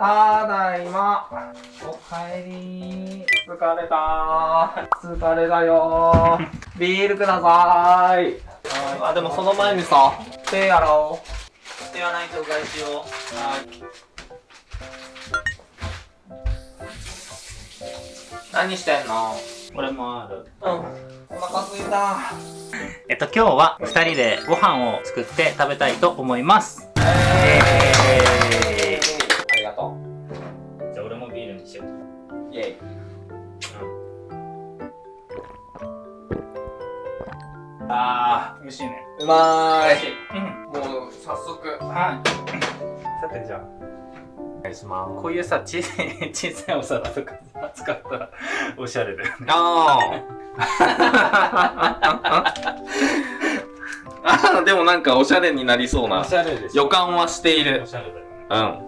帰り疲れた疲れたよビールください。あでもその前にさ手やろう。手はないとうがいしようはい。何してんの？俺もある。うん。お腹すいた。えっと今日は2人でご飯を作って食べたいと思います。ええあー美味しいね。うまーい。うん。もう早速。はい。さてじゃあ。お願いします。こういうさ小さい小さいお皿とかさ使ったらおしゃれだよね。あ あでもなんかおしゃれになりそうな。おしゃれでし予感はしている。おしゃれだよね。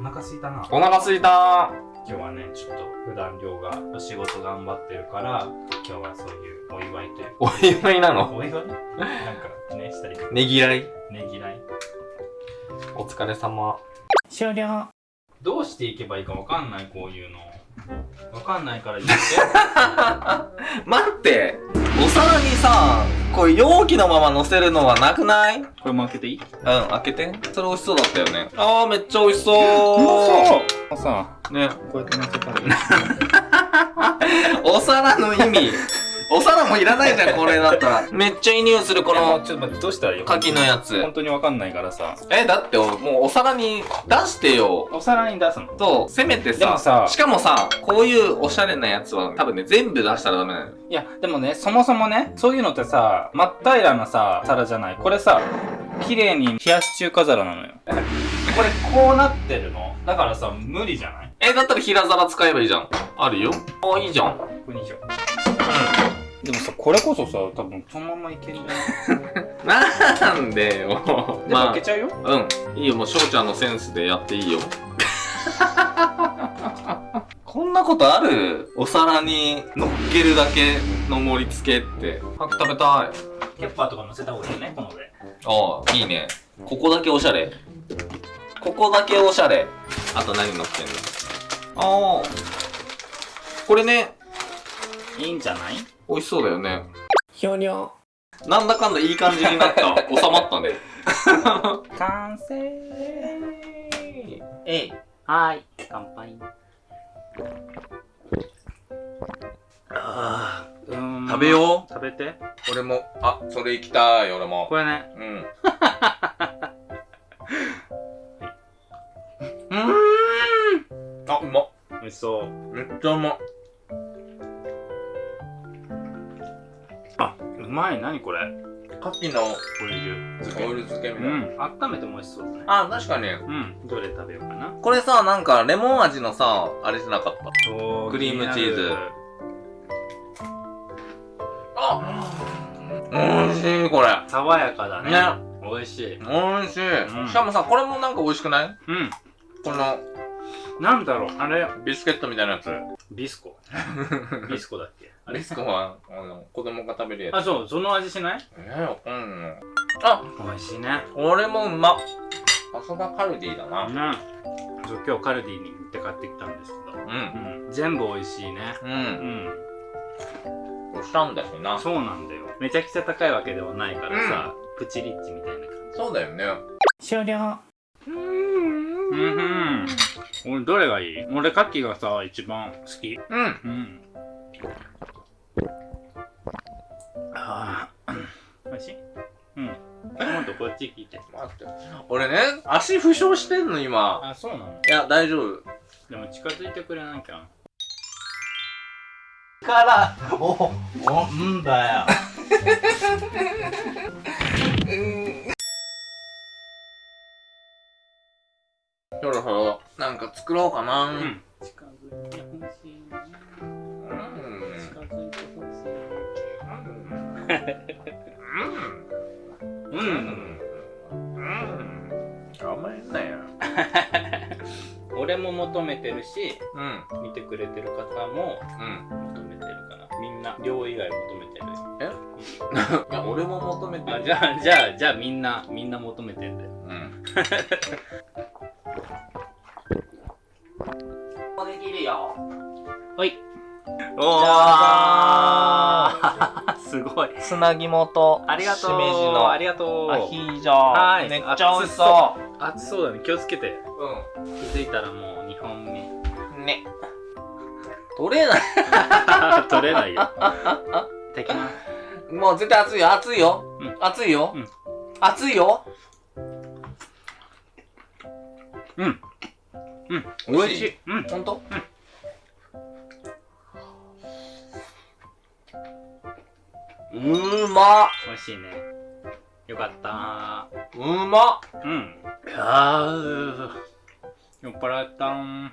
うん。お腹すいたな。お腹すいた今日はねちょっと普段量がお仕事頑張ってるから今日はそういうお祝いというお祝いなの？お祝い？なんかねしたりねぎらい？ねぎらい。お疲れ様。終了。どうしていけばいいかわかんないこういうの。わかんないから言って。待って！お皿にさこれ容器のまま乗せるのはなくない？うんこれも開けていい？開けて。それ美味しそうだったよね。あーめっちゃ美味しそう。さねこうやって乗せたら お皿の意味お皿もいらないじゃんこれだったら。めっちゃいい匂いするここののちょっと待ってどうしたらいい牡蠣のやつ。本当にわかんないからさ。えだってもうお皿に出してよ。お皿に出すのとせめてさでもさしかもさこういうおしゃれなやつは多分ね全部出したらダメなのよ。いやでもねそもそもねそういうのってさ真っ平らなさ皿じゃない。これさ綺麗に冷やし中華皿なのよ。これこうなってるの？だからさ無理じゃない？えだったら平皿使えばいいじゃん。あるよ。あいいじゃん。ここにしようでもさこれこそさ多分そのままいけるんじゃない？なんでよ。でもま開けちゃうよ、あうん。いいよもう翔ちゃんのセンスでやっていいよ。こんなことある？お皿に乗っけるだけの盛り付けって。早く食べたい。ケッパーとか乗せた方がいいよねこの上。ああいいね。ここだけおしゃれ。ここだけおしゃれ。あと何乗ってんの？ああ。これね。いいんじゃない？美味しそうだよね。ひょにょなんだかんだいい感じになった。収まったね。完成。えい。はーい。乾杯。あ食べよう。食べて。俺も。あそれ行きたい俺も。これね。うん。うーん。あうまっ。美味しそう。めっちゃうまうまい。何これ？牡蠣のオイル漬け。オイル漬けみうたいな、ん。温めても美味しそうだね。あ確かに。うん。どれ食べようかな？これさなんかレモン味のさあれじゃなかった？クリームチーズ。あ美味しいこれ。爽やかだね。ね。美味しい。美味しい、うん。しかもさこれもなんか美味しくない？うん。このなんだろうあれ。ビスケットみたいなやつ。ビスコ。ビスコだっけ。あれ。ビスコはあの子供が食べるやつ。あそう。その味しない？えー、わかん。ないあ美味しいね。これもうまっ。さすがカルディだな。うんそう今日カルディに行って買ってきたんですけど。うん。うん全部美味しいね。ううん。んおしゃんだしな。そうなんだよ。めちゃくちゃ高いわけではないからさ、プチリッチみたいな感じ。そうだよね。終了。うんうん。うん俺どれがいい？俺カキがさ一番好き。うん。うん。ああ美味しい？うん。今度こっち聞いて待って。俺ね足負傷してんの今。あそうなの？いや大丈夫。でも近づいてくれなきゃ。からおおんだよ そろそろなんか作ろうかな。うん。うん。近づいてほしいな近づいてほしいうん。うん。頑張れん。なよ俺も求めてるしうん。見てくれてる方もうん。求めてるからみん。な量以外求めてるいや俺も求めてるあじゃあじゃあじゃあみん。なみん。な求めてん。だようんできるよはい。おじゃー すごい。砂肝とありがとう。しめじのありがとう。アヒージョはい。めっちゃ美味しそ熱そう。だね。気をつけて。う気づいたらもう2本目。うんね。取れない。取れないよ。いただきますもう絶対熱いよ。熱いよ、うん。熱いよ、うん。熱いよ。うん。うん。美味しい。い。うん。ほんうーまっ。美味しいね。よかった。うまっ。うん。あー。酔っ払ったん。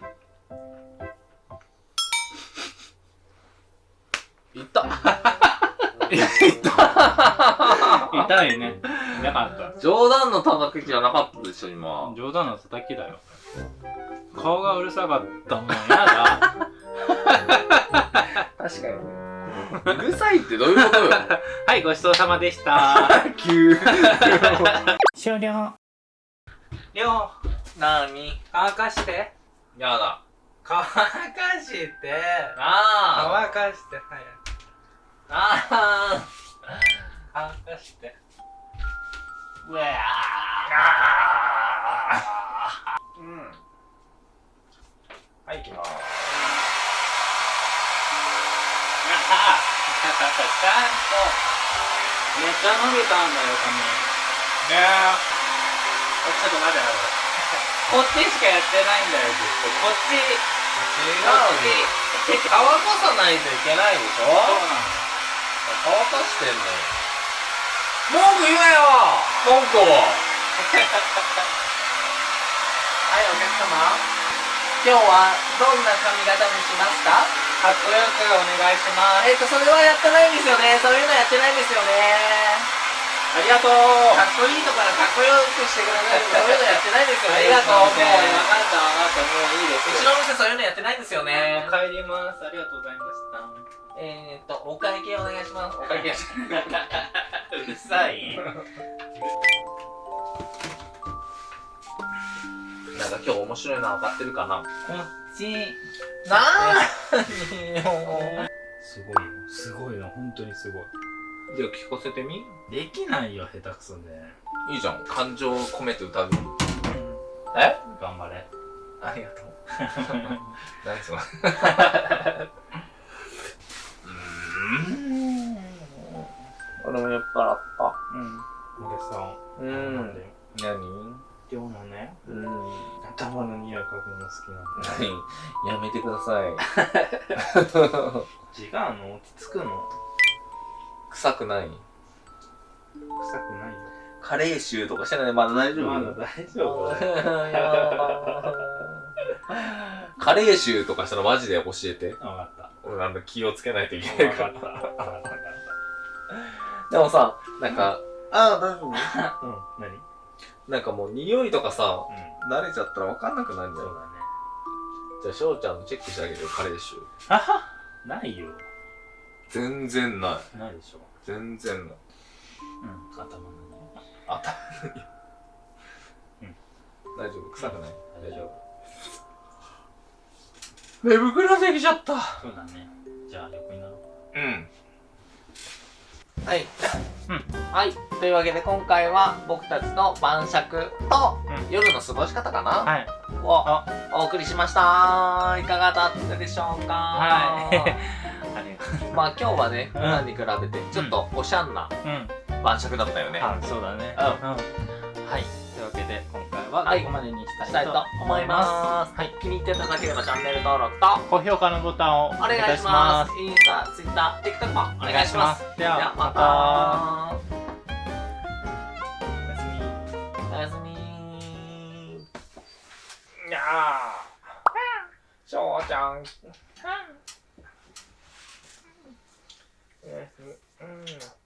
いった 痛いね。なかった。冗談の叩きじゃなかったでしょ今。冗談の叩きだよ。顔がうるさかったもん。やだ。確かにねうるさいってどういうことよ。はいごちそうさまでした。急終了。りょうなに？乾かして。やだ。乾かして。あ。乾かして早く。ああ。乾かして。うわうん。はい行きますちゃんちゃんとめっちゃ伸びたんだよ髪ねえちょっと。待って待ってこっち。しかやってないんだよずっとこっち違うよ乾かさないといけないでしょそうなの乾かしてんのよ。文句言えよ。文句をはいお客様。今日はどんな髪型にしますか？かっこよくお願いします。えっとそれはやってないんですよね。そういうのやってないんですよね。ありがとう。かっこいいとからかっこよくしてください そういうのやってないんですよね。ありがとう。もう。分う。かった分かった。もういいです。ちの店そういうのやってないんですよね。帰ります。ありがとうございました。えー、っとお会計お願いします。お会計。うるさいなんか今日面白いの分かってるかな。こっちなーすごいよ。すごいよ本当にすごい。じゃあ聞かせてみ？できないよ下手くそで。いいじゃん。感情を込めて歌うえ？頑張れ。ありがとう。何それ？うん。俺も酔っ払った。うん。俺さうん。なんで何？今日のね。うん。頭の匂い嗅ぐの好きなんだよ何やめてください。違うの落ち着くの？臭くない？臭くないよ。カレー臭とかしてない？まだ大丈夫？まだ大丈夫。カレー臭とかしたらマジで？教えて。分かった。俺なんだ気をつけないといけ分ないかからでもさなんかああ大丈夫？なんかもう匂いとかさうん。慣れちゃったら分かんなくなるんだよそうだね。じゃあ翔ちゃんのチェックしてあげるよカレー臭あはないよ。全然ない。ないでしょ。全然ない。うん。頭の匂い。頭うん。大丈夫？臭くない？大丈夫。寝袋できちゃった。そうだね。じゃあ横にな。ろううん。はい、はい。というわけで今回は僕たちの晩酌とうん。夜の過ごし方かな、はい。をあ。お送りしました。いかがだったでしょうか？はい。ありがとまあ今日はね普うん。段に比べてちょっとおしゃんなううん。晩酌だったよね、あそうだね。うん。はい。というわけでははい。ここまでにしたいとと思います。はい。気に入っていただければチャンネル登録と高評価のボタンをおお願いします。インスタ、ツイッター、TikTok もお願いします。ではままた。おやすみ。おやすみ。いやしょうちゃんおやすみ。うん